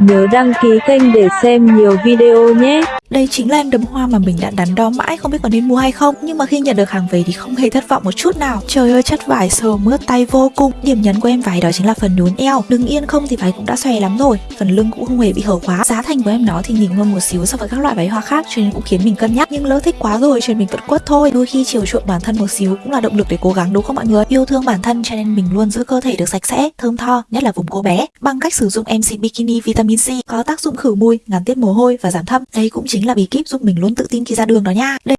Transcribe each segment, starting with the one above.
Nhớ đăng ký kênh để xem nhiều video nhé. Đây chính là em đấm hoa mà mình đã đắn đo mãi không biết có nên mua hay không. Nhưng mà khi nhận được hàng về thì không hề thất vọng một chút nào. Trời ơi chất vải sờ mướt tay vô cùng. Điểm nhấn của em váy đó chính là phần nhún eo. Đứng yên không thì váy cũng đã xòe lắm rồi. Phần lưng cũng không hề bị hở quá. Giá thành của em nó thì nhìn hơn một xíu so với các loại váy hoa khác Cho nên cũng khiến mình cân nhắc. Nhưng lỡ thích quá rồi cho nên mình vẫn quất thôi. Đôi khi chiều chuộng bản thân một xíu cũng là động lực để cố gắng đúng không mọi người? Yêu thương bản thân cho nên mình luôn giữ cơ thể được sạch sẽ, thơm tho Nhất là vùng cô bé. Bằng cách sử dụng MC Bikini Vitamin C Có tác dụng khử mùi, ngắn tiết mồ hôi và giảm thâm. Đây cũng chính là bí kíp giúp mình luôn tự tin khi ra đường đó nha. Đây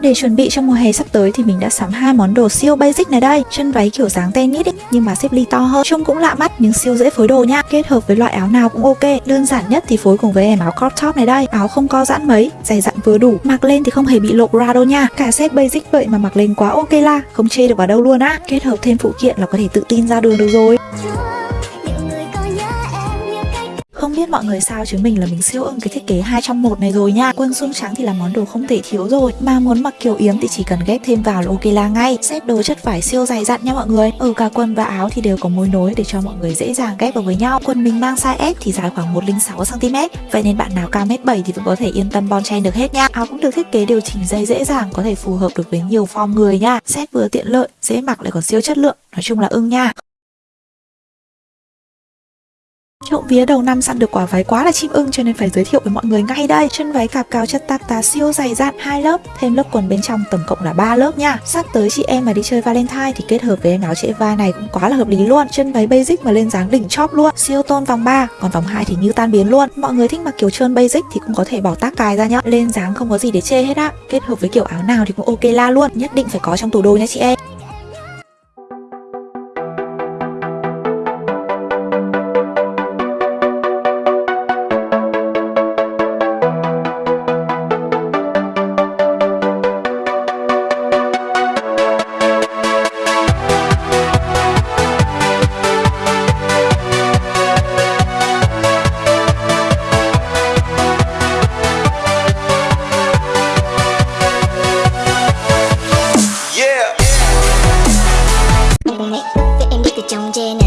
Để chuẩn bị cho mùa hè sắp tới thì mình đã sắm hai món đồ siêu basic này đây. Chân váy kiểu dáng tennis ấy, nhưng mà xếp ly to hơn. Trông cũng lạ mắt nhưng siêu dễ phối đồ nha. Kết hợp với loại áo nào cũng ok. Đơn giản nhất thì phối cùng với em áo crop top này đây. Áo không co giãn mấy, dày dặn vừa đủ. Mặc lên thì không hề bị lộ ra đâu nha. Cả set basic vậy mà mặc lên quá ok la. Không chê được vào đâu luôn á. Kết hợp thêm phụ kiện là có thể tự tin ra đường được rồi biết mọi người sao chứ mình là mình siêu ưng cái thiết kế hai trong một này rồi nha. Quân xung trắng thì là món đồ không thể thiếu rồi. Mà muốn mặc kiểu yếm thì chỉ cần ghép thêm vào là ok la ngay. Xếp đồ chất vải siêu dày dặn nha mọi người. Ở cả quần và áo thì đều có mối nối để cho mọi người dễ dàng ghép vào với nhau. Quần mình mang size S thì dài khoảng 106cm Vậy nên bạn nào cao mét 7 thì vẫn có thể yên tâm bon chen được hết nha. Áo cũng được thiết kế điều chỉnh dây dễ dàng Có thể phù hợp được với nhiều form người nha. Set vừa tiện lợi, dễ mặc lại còn siêu chất lượng. Nói chung là ưng nha. Trộm vía đầu năm săn được quả váy quá là chim ưng cho nên phải giới thiệu với mọi người ngay đây. Chân váy cạp cao chất tạc tá siêu dày dặn hai lớp, thêm lớp quần bên trong tổng cộng là 3 lớp nha. Sắp tới chị em mà đi chơi Valentine thì kết hợp với em áo trễ vai này cũng quá là hợp lý luôn. Chân váy basic mà lên dáng đỉnh chóp luôn, siêu tôn vòng 3, còn vòng 2 thì như tan biến luôn. Mọi người thích mặc kiểu trơn basic thì cũng có thể bỏ tác cài ra nhá. Lên dáng không có gì để chê hết á. Kết hợp với kiểu áo nào thì cũng ok la luôn, nhất định phải có trong tủ đồ nha chị em. Em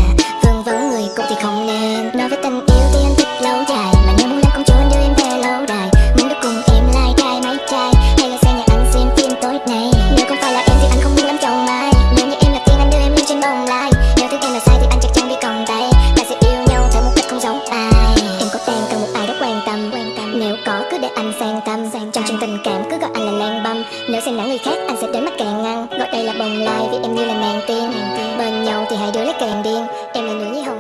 Gọi đây là bồng lai vì em như là nàng tiên. Bên nhau thì hai đứa lại càng điên. Em là nữ nhi hậu